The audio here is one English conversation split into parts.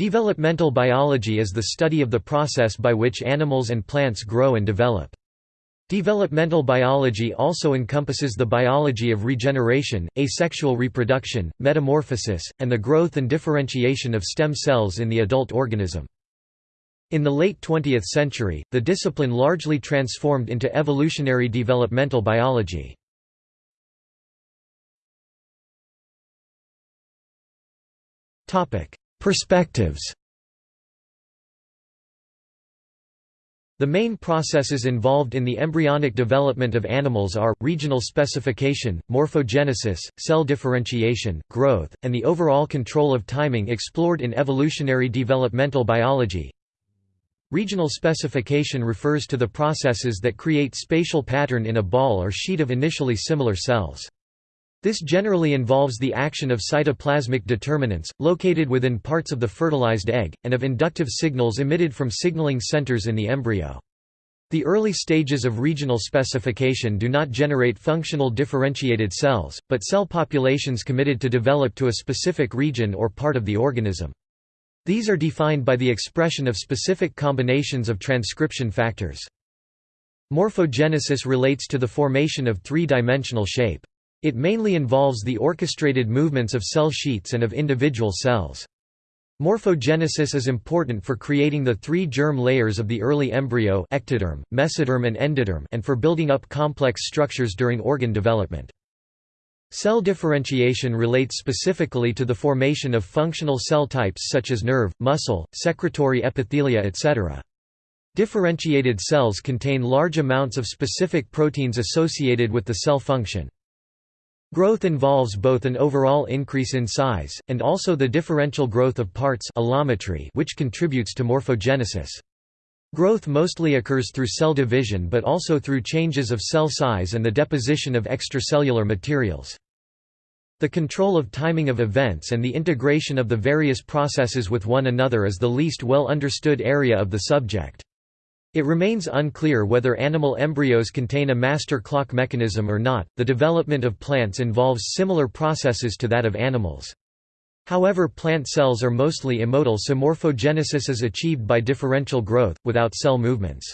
Developmental biology is the study of the process by which animals and plants grow and develop. Developmental biology also encompasses the biology of regeneration, asexual reproduction, metamorphosis, and the growth and differentiation of stem cells in the adult organism. In the late 20th century, the discipline largely transformed into evolutionary developmental biology. Perspectives The main processes involved in the embryonic development of animals are, regional specification, morphogenesis, cell differentiation, growth, and the overall control of timing explored in evolutionary developmental biology. Regional specification refers to the processes that create spatial pattern in a ball or sheet of initially similar cells. This generally involves the action of cytoplasmic determinants, located within parts of the fertilized egg, and of inductive signals emitted from signaling centers in the embryo. The early stages of regional specification do not generate functional differentiated cells, but cell populations committed to develop to a specific region or part of the organism. These are defined by the expression of specific combinations of transcription factors. Morphogenesis relates to the formation of three-dimensional shape. It mainly involves the orchestrated movements of cell sheets and of individual cells. Morphogenesis is important for creating the three germ layers of the early embryo ectoderm, mesoderm and endoderm and for building up complex structures during organ development. Cell differentiation relates specifically to the formation of functional cell types such as nerve, muscle, secretory epithelia etc. Differentiated cells contain large amounts of specific proteins associated with the cell function. Growth involves both an overall increase in size, and also the differential growth of parts which contributes to morphogenesis. Growth mostly occurs through cell division but also through changes of cell size and the deposition of extracellular materials. The control of timing of events and the integration of the various processes with one another is the least well understood area of the subject. It remains unclear whether animal embryos contain a master clock mechanism or not. The development of plants involves similar processes to that of animals. However plant cells are mostly immotile so morphogenesis is achieved by differential growth, without cell movements.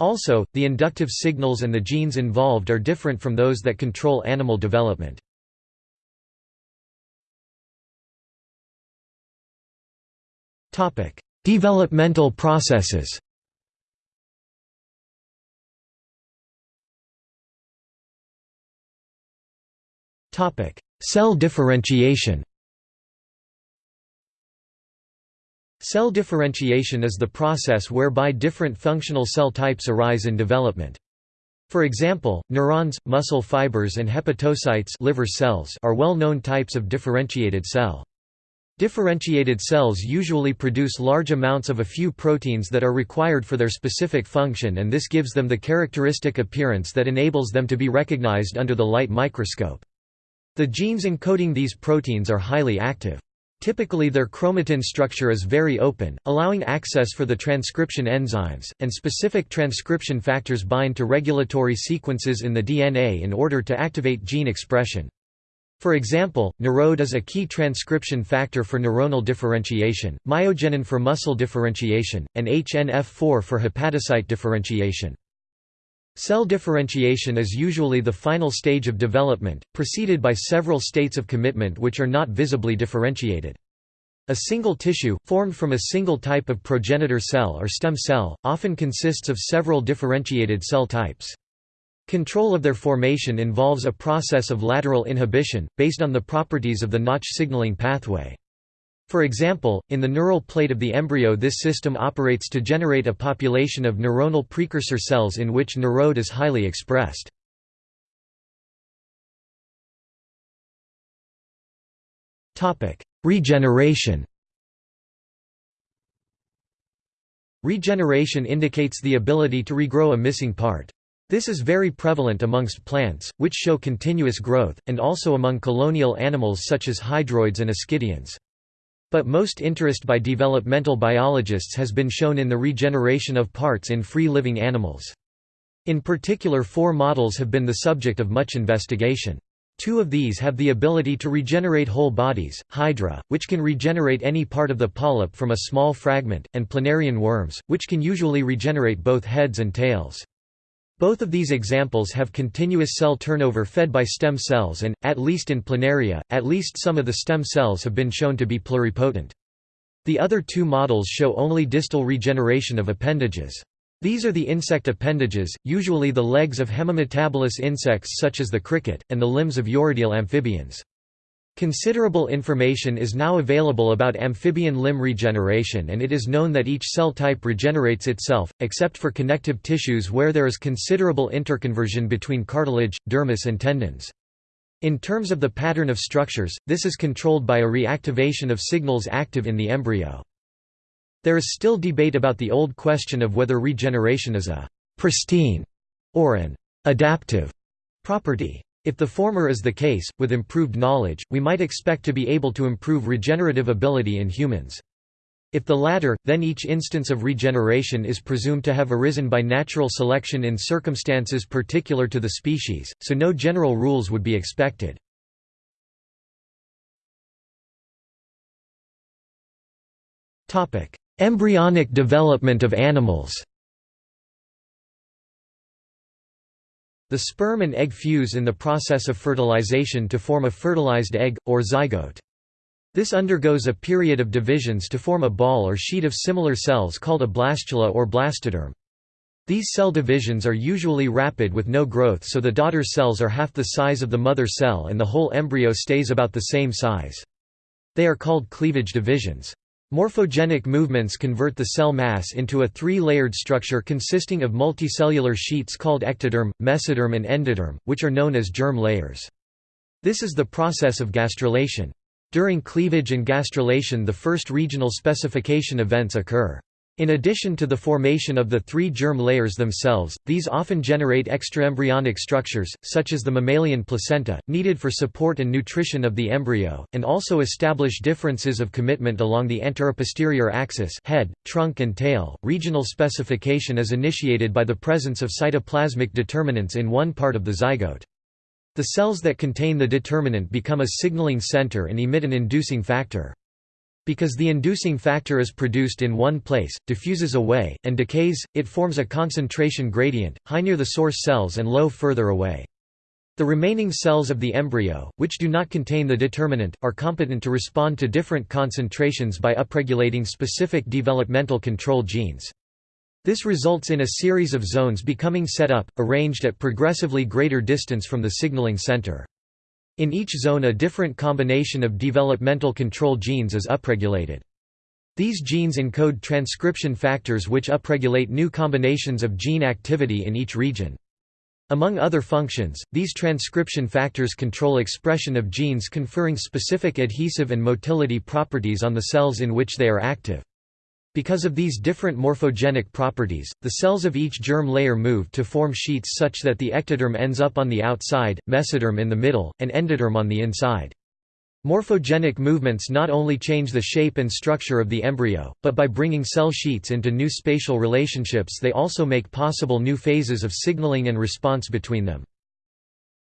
Also, the inductive signals and the genes involved are different from those that control animal development. Developmental processes Cell differentiation Cell differentiation is the process whereby different functional cell types arise in development. For example, neurons, muscle fibers and hepatocytes liver cells are well-known types of differentiated cell. Differentiated cells usually produce large amounts of a few proteins that are required for their specific function and this gives them the characteristic appearance that enables them to be recognized under the light microscope. The genes encoding these proteins are highly active. Typically their chromatin structure is very open, allowing access for the transcription enzymes, and specific transcription factors bind to regulatory sequences in the DNA in order to activate gene expression. For example, NeuroD is a key transcription factor for neuronal differentiation, myogenin for muscle differentiation, and HNF4 for hepatocyte differentiation. Cell differentiation is usually the final stage of development, preceded by several states of commitment which are not visibly differentiated. A single tissue, formed from a single type of progenitor cell or stem cell, often consists of several differentiated cell types. Control of their formation involves a process of lateral inhibition, based on the properties of the Notch signaling pathway. For example, in the neural plate of the embryo this system operates to generate a population of neuronal precursor cells in which NeuroD is highly expressed. Regeneration Regeneration indicates the ability to regrow a missing part. This is very prevalent amongst plants, which show continuous growth, and also among colonial animals such as hydroids and ascidians. But most interest by developmental biologists has been shown in the regeneration of parts in free-living animals. In particular four models have been the subject of much investigation. Two of these have the ability to regenerate whole bodies, Hydra, which can regenerate any part of the polyp from a small fragment, and planarian worms, which can usually regenerate both heads and tails. Both of these examples have continuous cell turnover fed by stem cells and, at least in planaria, at least some of the stem cells have been shown to be pluripotent. The other two models show only distal regeneration of appendages. These are the insect appendages, usually the legs of hemimetabolous insects such as the cricket, and the limbs of urodele amphibians. Considerable information is now available about amphibian limb regeneration and it is known that each cell type regenerates itself, except for connective tissues where there is considerable interconversion between cartilage, dermis and tendons. In terms of the pattern of structures, this is controlled by a reactivation of signals active in the embryo. There is still debate about the old question of whether regeneration is a «pristine» or an «adaptive» property. If the former is the case, with improved knowledge, we might expect to be able to improve regenerative ability in humans. If the latter, then each instance of regeneration is presumed to have arisen by natural selection in circumstances particular to the species, so no general rules would be expected. Embryonic development of animals The sperm and egg fuse in the process of fertilization to form a fertilized egg, or zygote. This undergoes a period of divisions to form a ball or sheet of similar cells called a blastula or blastoderm. These cell divisions are usually rapid with no growth so the daughter cells are half the size of the mother cell and the whole embryo stays about the same size. They are called cleavage divisions. Morphogenic movements convert the cell mass into a three-layered structure consisting of multicellular sheets called ectoderm, mesoderm and endoderm, which are known as germ layers. This is the process of gastrulation. During cleavage and gastrulation the first regional specification events occur. In addition to the formation of the three germ layers themselves, these often generate extraembryonic structures, such as the mammalian placenta, needed for support and nutrition of the embryo, and also establish differences of commitment along the anteroposterior axis head, trunk and tail. Regional specification is initiated by the presence of cytoplasmic determinants in one part of the zygote. The cells that contain the determinant become a signaling center and emit an inducing factor. Because the inducing factor is produced in one place, diffuses away, and decays, it forms a concentration gradient, high near the source cells and low further away. The remaining cells of the embryo, which do not contain the determinant, are competent to respond to different concentrations by upregulating specific developmental control genes. This results in a series of zones becoming set up, arranged at progressively greater distance from the signaling center. In each zone a different combination of developmental control genes is upregulated. These genes encode transcription factors which upregulate new combinations of gene activity in each region. Among other functions, these transcription factors control expression of genes conferring specific adhesive and motility properties on the cells in which they are active. Because of these different morphogenic properties, the cells of each germ layer move to form sheets such that the ectoderm ends up on the outside, mesoderm in the middle, and endoderm on the inside. Morphogenic movements not only change the shape and structure of the embryo, but by bringing cell sheets into new spatial relationships they also make possible new phases of signaling and response between them.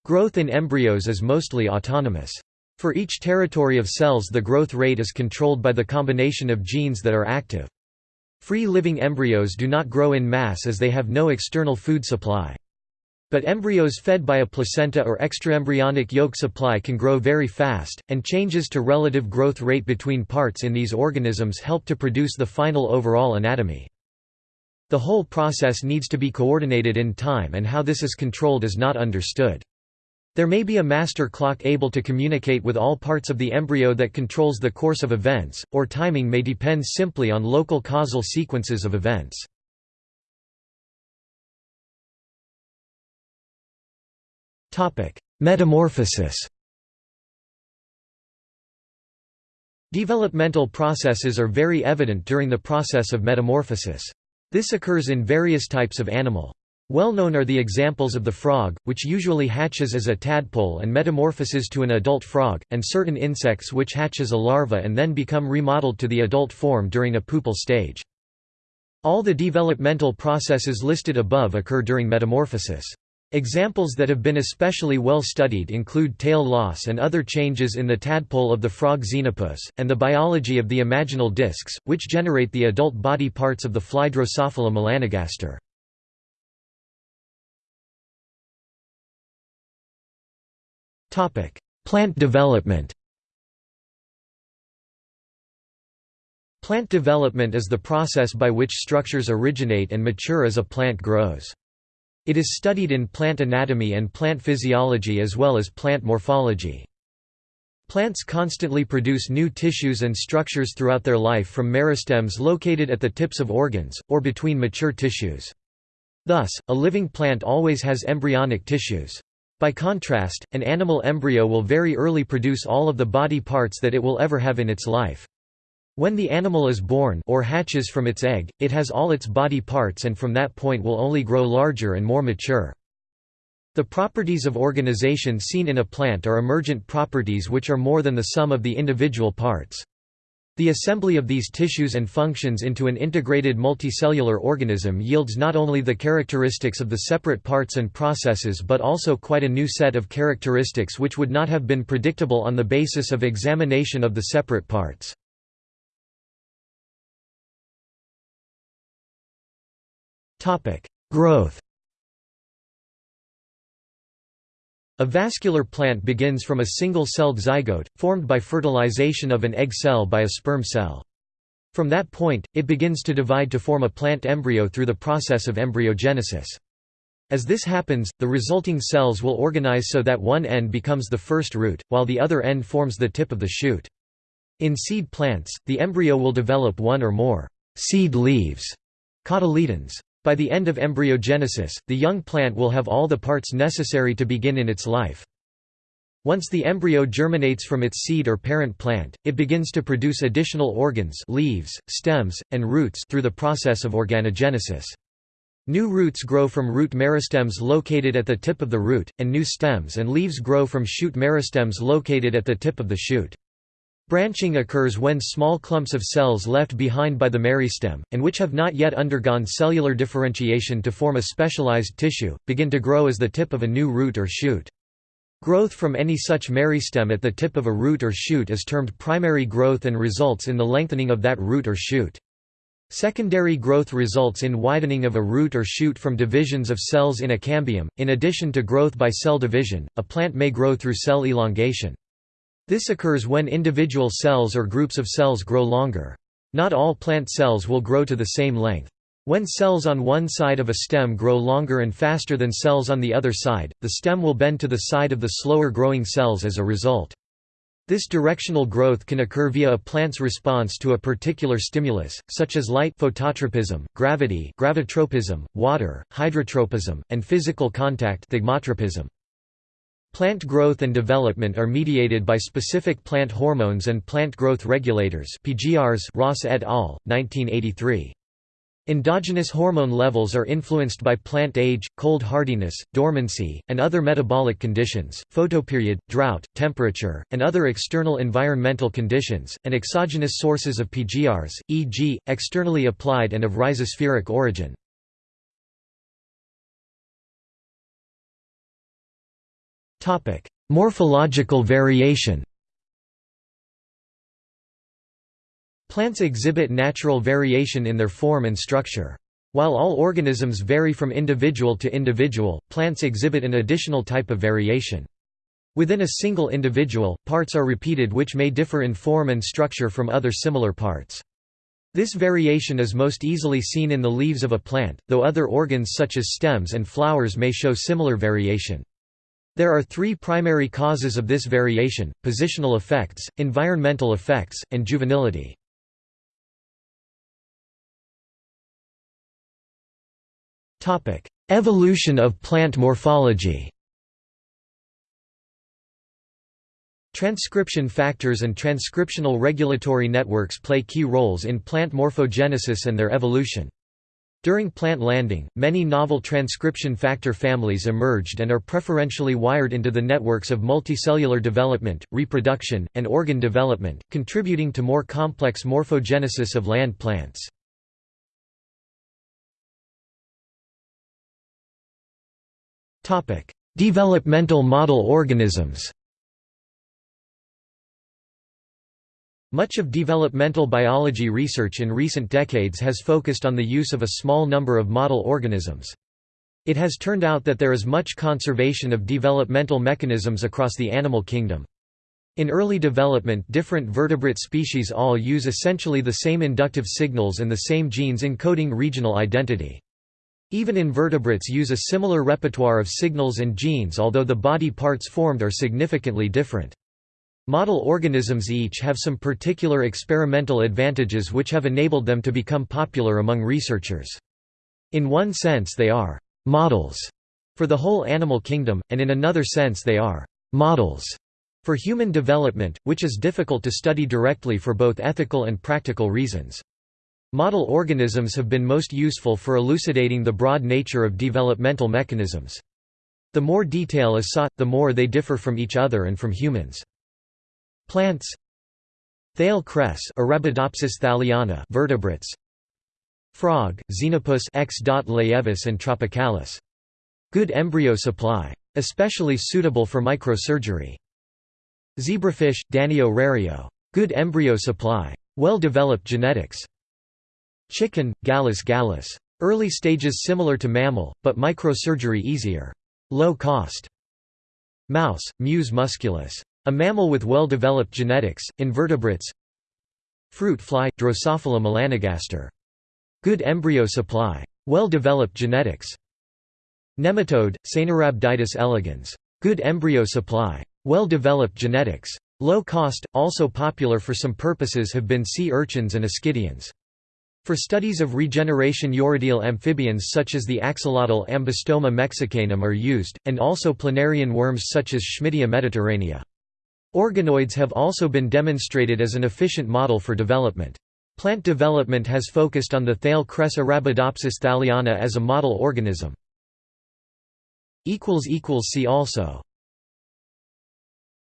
Growth in embryos is mostly autonomous. For each territory of cells the growth rate is controlled by the combination of genes that are active. Free-living embryos do not grow in mass as they have no external food supply. But embryos fed by a placenta or extraembryonic yolk supply can grow very fast, and changes to relative growth rate between parts in these organisms help to produce the final overall anatomy. The whole process needs to be coordinated in time and how this is controlled is not understood. There may be a master clock able to communicate with all parts of the embryo that controls the course of events, or timing may depend simply on local causal sequences of events. Metamorphosis Developmental processes are very evident during the process of metamorphosis. This occurs in various types of animal. Well known are the examples of the frog, which usually hatches as a tadpole and metamorphoses to an adult frog, and certain insects which hatch as a larva and then become remodeled to the adult form during a pupal stage. All the developmental processes listed above occur during metamorphosis. Examples that have been especially well studied include tail loss and other changes in the tadpole of the frog Xenopus, and the biology of the imaginal discs, which generate the adult body parts of the fly Drosophila melanogaster. Plant development Plant development is the process by which structures originate and mature as a plant grows. It is studied in plant anatomy and plant physiology as well as plant morphology. Plants constantly produce new tissues and structures throughout their life from meristems located at the tips of organs, or between mature tissues. Thus, a living plant always has embryonic tissues. By contrast, an animal embryo will very early produce all of the body parts that it will ever have in its life. When the animal is born or hatches from its egg, it has all its body parts and from that point will only grow larger and more mature. The properties of organization seen in a plant are emergent properties which are more than the sum of the individual parts. The assembly of these tissues and functions into an integrated multicellular organism yields not only the characteristics of the separate parts and processes but also quite a new set of characteristics which would not have been predictable on the basis of examination of the separate parts. Growth. A vascular plant begins from a single-celled zygote, formed by fertilization of an egg cell by a sperm cell. From that point, it begins to divide to form a plant embryo through the process of embryogenesis. As this happens, the resulting cells will organize so that one end becomes the first root, while the other end forms the tip of the shoot. In seed plants, the embryo will develop one or more seed leaves, cotyledons. By the end of embryogenesis, the young plant will have all the parts necessary to begin in its life. Once the embryo germinates from its seed or parent plant, it begins to produce additional organs leaves, stems, and roots through the process of organogenesis. New roots grow from root meristems located at the tip of the root, and new stems and leaves grow from shoot meristems located at the tip of the shoot. Branching occurs when small clumps of cells left behind by the meristem, and which have not yet undergone cellular differentiation to form a specialized tissue, begin to grow as the tip of a new root or shoot. Growth from any such meristem at the tip of a root or shoot is termed primary growth and results in the lengthening of that root or shoot. Secondary growth results in widening of a root or shoot from divisions of cells in a cambium. In addition to growth by cell division, a plant may grow through cell elongation. This occurs when individual cells or groups of cells grow longer. Not all plant cells will grow to the same length. When cells on one side of a stem grow longer and faster than cells on the other side, the stem will bend to the side of the slower growing cells as a result. This directional growth can occur via a plant's response to a particular stimulus, such as light phototropism, gravity gravitropism, water, hydrotropism, and physical contact thigmotropism. Plant growth and development are mediated by specific plant hormones and plant growth regulators PGRs Ross et al., 1983. Endogenous hormone levels are influenced by plant age, cold hardiness, dormancy, and other metabolic conditions, photoperiod, drought, temperature, and other external environmental conditions, and exogenous sources of PGRs, e.g., externally applied and of rhizospheric origin. Morphological variation. Plants exhibit natural variation in their form and structure. While all organisms vary from individual to individual, plants exhibit an additional type of variation. Within a single individual, parts are repeated which may differ in form and structure from other similar parts. This variation is most easily seen in the leaves of a plant, though other organs such as stems and flowers may show similar variation. There are three primary causes of this variation, positional effects, environmental effects, and juvenility. Evolution of plant morphology Transcription factors and transcriptional regulatory networks play key roles in plant morphogenesis and their evolution. During plant landing, many novel transcription factor families emerged and are preferentially wired into the networks of multicellular development, reproduction, and organ development, contributing to more complex morphogenesis of land plants. Developmental model organisms Much of developmental biology research in recent decades has focused on the use of a small number of model organisms. It has turned out that there is much conservation of developmental mechanisms across the animal kingdom. In early development different vertebrate species all use essentially the same inductive signals and the same genes encoding regional identity. Even invertebrates use a similar repertoire of signals and genes although the body parts formed are significantly different. Model organisms each have some particular experimental advantages which have enabled them to become popular among researchers. In one sense they are «models» for the whole animal kingdom, and in another sense they are «models» for human development, which is difficult to study directly for both ethical and practical reasons. Model organisms have been most useful for elucidating the broad nature of developmental mechanisms. The more detail is sought, the more they differ from each other and from humans. Plants Thale cress Arabidopsis thaliana vertebrates Frog, Xenopus X. laevis and tropicalis. Good embryo supply. Especially suitable for microsurgery. Zebrafish, Danio rerio. Good embryo supply. Well-developed genetics. Chicken, Gallus gallus. Early stages similar to mammal, but microsurgery easier. Low cost. Mouse, Mus musculus. A mammal with well-developed genetics, invertebrates Fruit fly, Drosophila melanogaster. Good embryo supply. Well-developed genetics. Nematode, Caenorhabditis elegans. Good embryo supply. Well-developed genetics. Low cost, also popular for some purposes have been sea urchins and ascidians. For studies of regeneration urodele amphibians such as the axolotl Ambystoma mexicanum are used, and also planarian worms such as Schmidtea mediterranea. Organoids have also been demonstrated as an efficient model for development. Plant development has focused on the Thale cress Arabidopsis thaliana as a model organism. See also